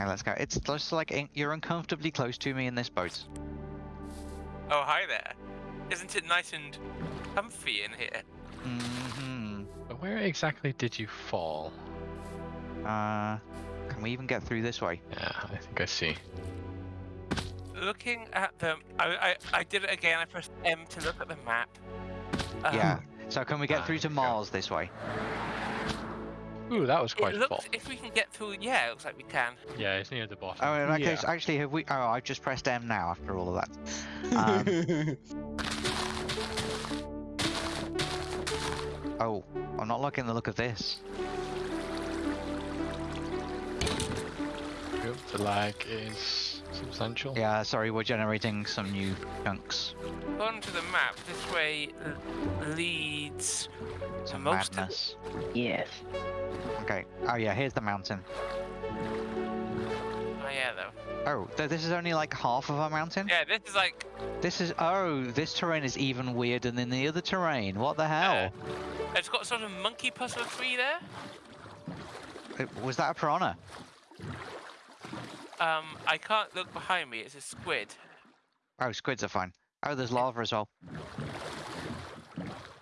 Okay, let's go. It's just like you're uncomfortably close to me in this boat. Oh, hi there. Isn't it nice and comfy in here? hmm But where exactly did you fall? Uh, can we even get through this way? Yeah, I think I see. Looking at the, I, I, I did it again. I pressed M to look at the map. Um, yeah. So can we get ah, through to there we go. Mars this way? Ooh, that was quite It full. looks, if we can get through, yeah, it looks like we can. Yeah, it's near the bottom. Oh, in that Yeah. case, actually, have we? Oh, I've just pressed M now after all of that. Um, oh, I'm not liking the look of this. The lag is substantial. Yeah, sorry, we're generating some new chunks. According to the map, this way leads to Some most of madness. Yes. Okay. Oh yeah, here's the mountain. Oh yeah, though. Oh, th this is only like half of a mountain. Yeah, this is like. This is oh, this terrain is even weirder than the other terrain. What the hell? It's got sort of monkey puzzle tree there. Uh, Was that a piranha? Um, I can't look behind me. It's a squid. Oh, squids are fine. Oh, there's lava as well.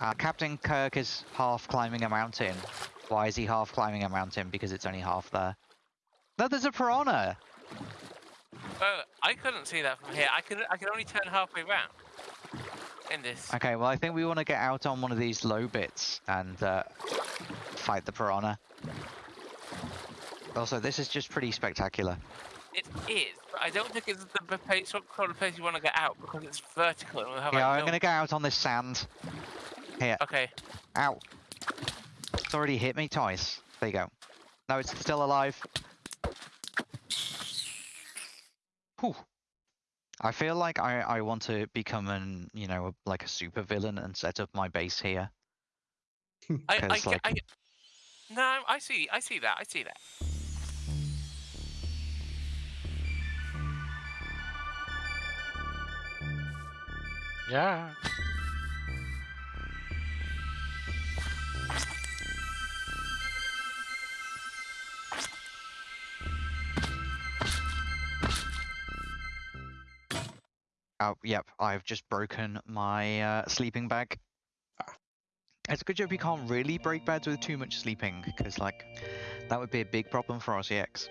Uh, Captain Kirk is half climbing a mountain. Why is he half climbing a mountain? Because it's only half there. No, there's a piranha. Oh, I couldn't see that from here. I can I could only turn halfway round. In this. Okay, well, I think we want to get out on one of these low bits and uh, fight the piranha. Also, this is just pretty spectacular. It is, but I don't think it's the place, sort of place you want to get out because it's vertical and we'll have Yeah, like I'm no- gonna go out on this sand. Here, Okay. ow. It's already hit me twice. There you go. No, it's still alive. Whew. I feel like I, I want to become an, you know, like a super villain and set up my base here. I, I, like- I, no, I see, I see that, I see that. Yeah. Oh, yep, I've just broken my uh, sleeping bag. It's a good job you can't really break beds with too much sleeping, because, like, that would be a big problem for RCX.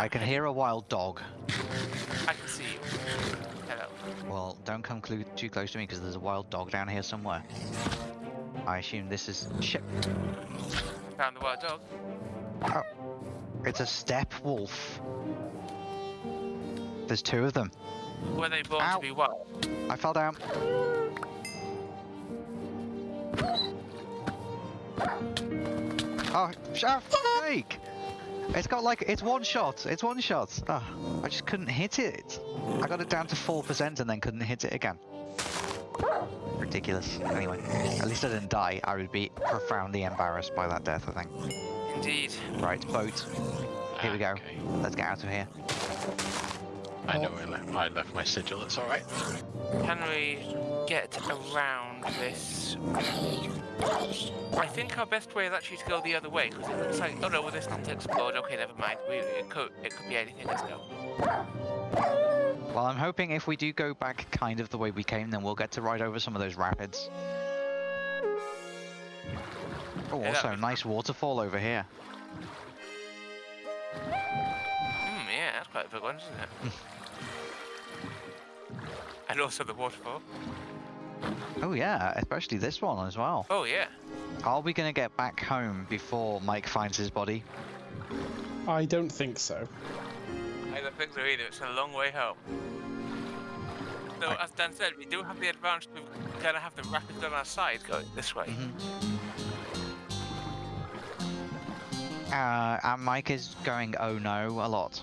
I can hear a wild dog. I can see you. Hello. Well, don't come clu- too close to me because there's a wild dog down here somewhere. I assume this is shit. Found the wild dog. Oh, It's a steppe wolf. There's two of them. Were they born Ow. to be wild? I fell down. Oh, sh- fuck's sake! It's got like, it's one shot. It's one shot. Oh, I just couldn't hit it. I got it down to 4% and then couldn't hit it again. Ridiculous. Anyway, at least I didn't die. I would be profoundly embarrassed by that death, I think. Indeed. Right, boat. Here we go. Okay. Let's get out of here. I know I left, I left my sigil, it's alright. Can we get around this? I think our best way is actually to go the other way because it looks like. Oh no, well this didn't explode. Okay, never mind. We, it could it could be anything. Let's go. Well, I'm hoping if we do go back kind of the way we came, then we'll get to ride over some of those rapids. Oh, Yeah, also, nice waterfall over here. Hmm, yeah, that's quite a big one, isn't it? and also the waterfall. Oh yeah, especially this one as well. Oh yeah. Are we gonna get back home before Mike finds his body? I don't think so. I don't think so either. It's a long way home. So, I- as Dan said, we do have the advantage of gonna have the rapids on our side going this way. Mhm. Uh, and Mike is going oh no a lot.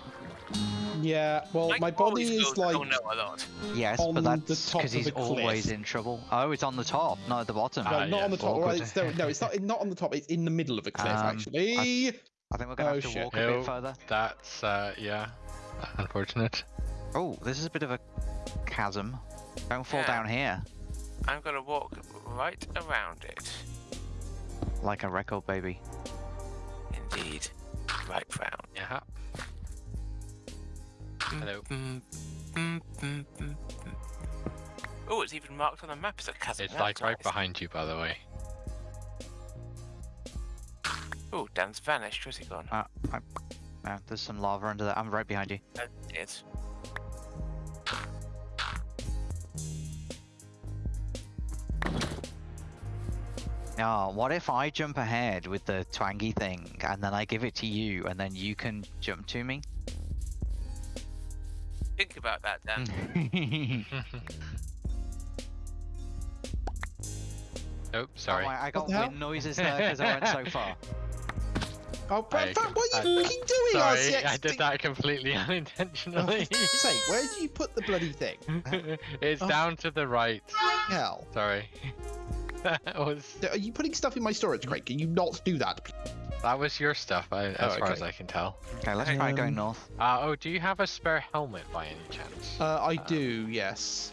Yeah, well, Mike my body is like Oh no, a lot. Yes, On but the that's top because he's a cliff. always in trouble. Oh, it's on the top, not at the bottom. no, Ah, not on the top. Right, it's, no, no, it's not. Not on the top. It's in the middle of a cliff, Um, actually. I think we're gonna Oh, have to shit. walk a bit further. That's, uh, yeah. unfortunate. Oh, this is a bit of a chasm. Don't fall Yeah. down here I'm gonna walk right around it. like a record baby. Indeed. Right round. Yeah. Hello. Oh, it's even marked on the map as a chasm. It's That's like right nice. behind you, by the way. Oh, Dan's vanished. Where's he gone? Uh, I, no, there's some lava under there. I'm right behind you. There it is. Oh, what if I jump ahead with the twangy thing and then I give it to you and then you can jump to me? Think about that, Dan. oh, sorry. Oh, I, I got the wind noises there because I went so far. Oh, but I- that, what are I- you fucking doing, Sorry, RCX? I did that completely unintentionally. Say, where did you put the bloody thing? it's Oh. down to the right. Hell. Sorry. that was Are you putting stuff in my storage crate? Can you not do that? That was your stuff, I, as Oh, far okay. as I can tell. Okay, let's try going Um, north. Uh, oh, do you have a spare helmet by any chance? Uh, I do, yes.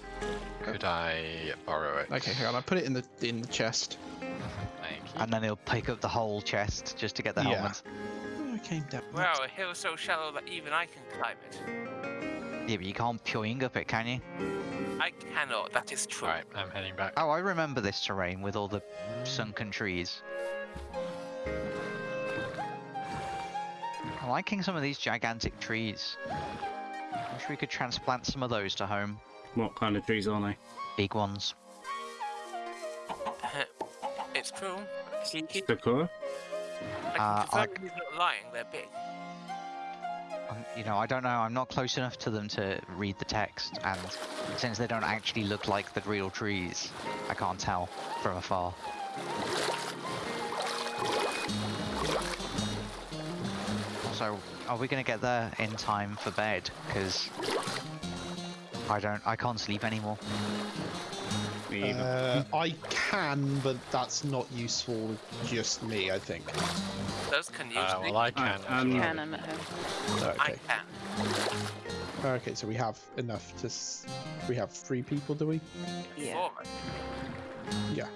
Could I borrow it? Okay, hang on. I put it in the in the chest. Thank you. And then he'll pick up the whole chest just to get the Yeah. helmet. Oh, I came down. Wow, a hill so shallow that even I can climb it. Yeah, but you can't pioing up it, can you? I cannot. That is true. Alright, I'm heading back. Oh, I remember this terrain with all the sunken trees. I'm liking some of these gigantic trees. Wish we could transplant some of those to home. What kind of trees are they? Big ones. it's true. Cheeky. Sakura? I can Uh, confirm like- he's not lying. They're big. Um, you know, I don't know. I'm not close enough to them to read the text, and since they don't actually look like the real trees, I can't tell from afar. Also, are we gonna get there in time for bed? Because I don't, I can't sleep anymore. Uh, I can, but that's not useful just me, I think. Those can use Uh, me. well, I can. Uh, um. Can I'm at home. I Okay. can. Okay, so we have enough to. S- we have three people, do we? Yeah. Yeah.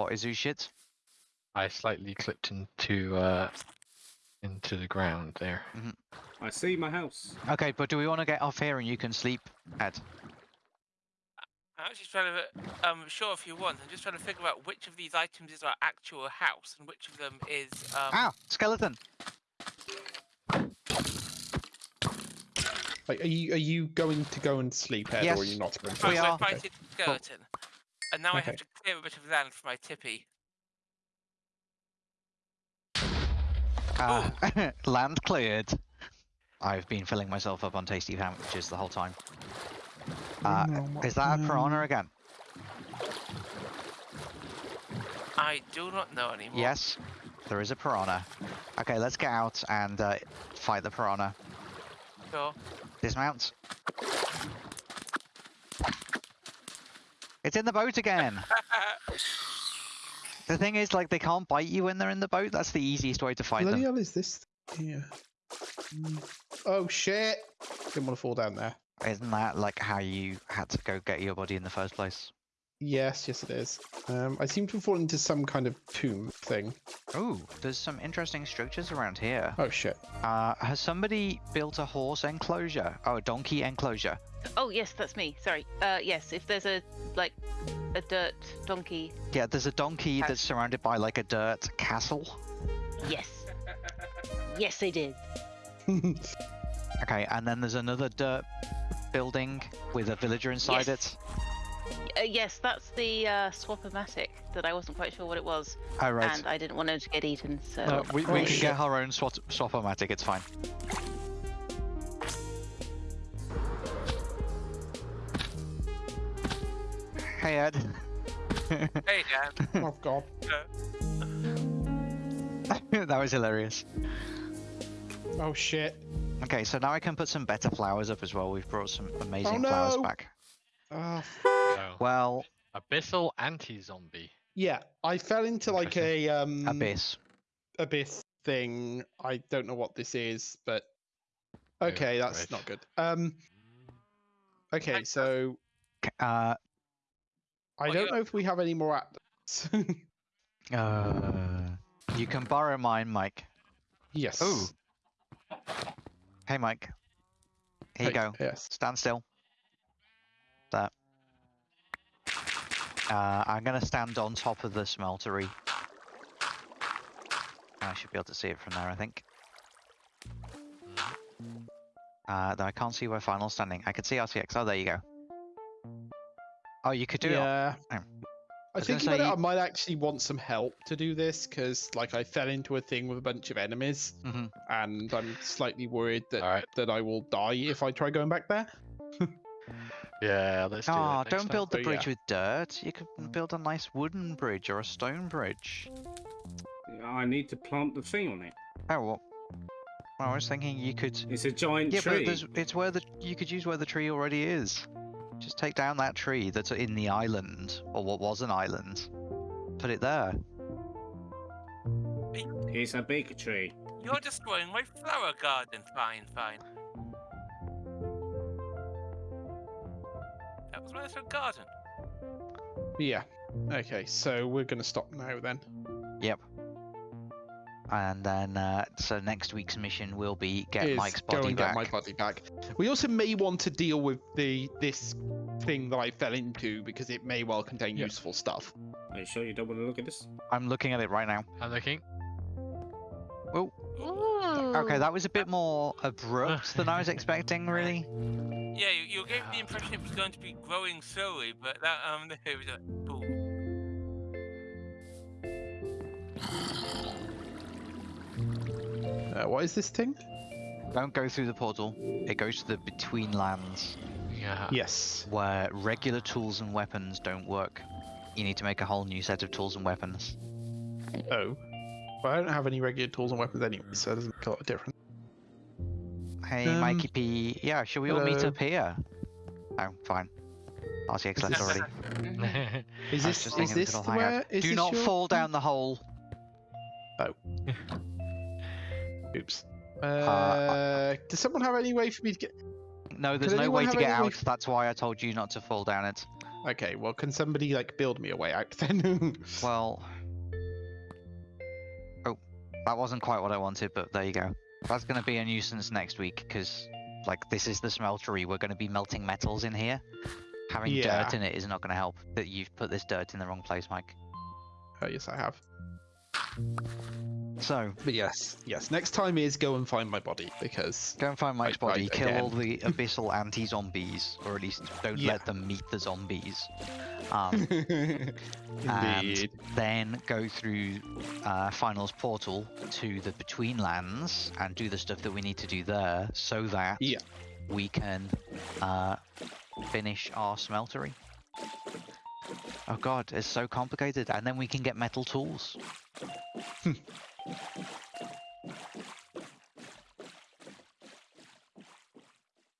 What is who shit? I slightly clipped into, uh, into the ground there. I see my house. Okay, but do we want to get off here and you can sleep, Ed? I'm actually trying to, um, sure if you want. I'm just trying to figure out which of these items is our actual house and which of them is, um, Ah, skeleton. Like, are you are you going to go and sleep, Ed, or are you not going to? I'm we are. to fight it skeleton. And now I have to clear a bit of land for my tippy. Ah, land cleared. I've been filling myself up on tasty sandwiches the whole time. Uh, is that a piranha again? I do not know anymore. Yes, there is a piranha. Okay, let's get out and uh, fight the piranha. Sure. Dismount. It's in the boat again. the thing is, like, they can't bite you when they're in the boat. That's the easiest way to fight Bloody them. hell is this here? Mm. Oh shit! Didn't want to fall down there. Isn't that like how you had to go get your body in the first place? Yes, yes it is. Um, I seem to have fallen into some kind of tomb thing. Oh, there's some interesting structures around here. Oh shit! Uh, has somebody built a horse enclosure? Oh, a donkey enclosure. Oh yes, that's me. Sorry. Uh, yes. If there's a like a dirt donkey, Yeah, there's a donkey House. that's surrounded by like a dirt castle. yes. Yes, they did. Okay, and then there's another dirt building with a villager inside Yes. it. Uh, yes, that's the uh, swap-o-matic that I wasn't quite sure what it was, Oh, right. and I didn't want it to get eaten. So No, we, we can get our own swap swap-o-matic, it's fine. Hey Ed. Hey, Dan. oh god. that was hilarious. Oh shit. Okay, so now I can put some better flowers up as well. We've brought some amazing Oh, flowers back. Oh, So, Well, abyssal anti-zombie. yeah, I fell into like a um abyss. abyss thing. I don't know what this is, but Oh, okay, that's right. not good. Um. Okay, so Uh, I Oh, don't know if we have any more apps. uh, you can borrow mine, Mike. yes. Ooh. Hey, Mike. Here you go. Yes. Stand still. There. Uh, I'm gonna stand on top of the smeltery. I should be able to see it from there, I think. Uh, though I can't see where Final's standing. I can see RCX. Oh, there you go. Oh, you could do it. yeah. Oh. I was think gonna about it, I might actually want some help to do this because, like, I fell into a thing with a bunch of enemies, hmm and I'm slightly worried that All right. that I will die if I try going back there. Yeah, let's do oh, that. don't time. build the So, bridge yeah. with dirt. You could hmm. build a nice wooden bridge or a stone bridge. I need to plant the thing on it. Oh, well, I was thinking you could. It's a giant Yeah, but tree. there's, it's where the you could use where the tree already is. Just take down that tree that's in the island, or what was an island. Put it there. It's a big tree. You're destroying my flower garden. Fine, fine. That was my little garden. Yeah. Okay, so we're gonna stop now then. Yep. And then, uh, so next week's mission will be get is Mike's go body and back. get my body back. We also may want to deal with the this thing that I fell into because it may well contain Yeah. useful stuff. Are you sure you don't want to look at this? I'm looking at it right now. I'm looking. Okay, that was a bit more abrupt than I was expecting, really. Yeah, you, you gave the impression it was going to be growing slowly, but that um, it was like boom. Uh, what is this thing? Don't go through the portal. It goes to the between lands Yeah. Yes. where regular tools and weapons don't work. You need to make a whole new set of tools and weapons. Oh. Well, I don't have any regular tools and weapons anyway, so it doesn't make a lot of difference. Hey, Um, Mikey P. Yeah, should we all meet up here? Oh, fine. RCX left this- already. Is I was this just is this could all hang out. where? Is Do this not your- fall down the hole. Oh. Oops. Uh, does someone have any way for me to get? No, there's no way to get any way out. That's why I told you not to fall down it. Okay, well, can somebody like build me a way out then? Well. That wasn't quite what I wanted, but there you go. That's going to be a nuisance next week because, like, this is the smeltery. We're going to be melting metals in here. Having Yeah. dirt in it is not going to help. That you've put this dirt in the wrong place, Mike. oh yes, I have. So, But yes, yes. Next time is go and find my body because go and find Mike's Right, body, kill all the abyssal anti-zombies, or at least don't Yeah. let them meet the zombies. Um, and then go through uh, Finals portal to the Between Lands and do the stuff that we need to do there, so that Yeah. we can uh, finish our smeltery. Oh god, it's so complicated, and then we can get metal tools. Thank you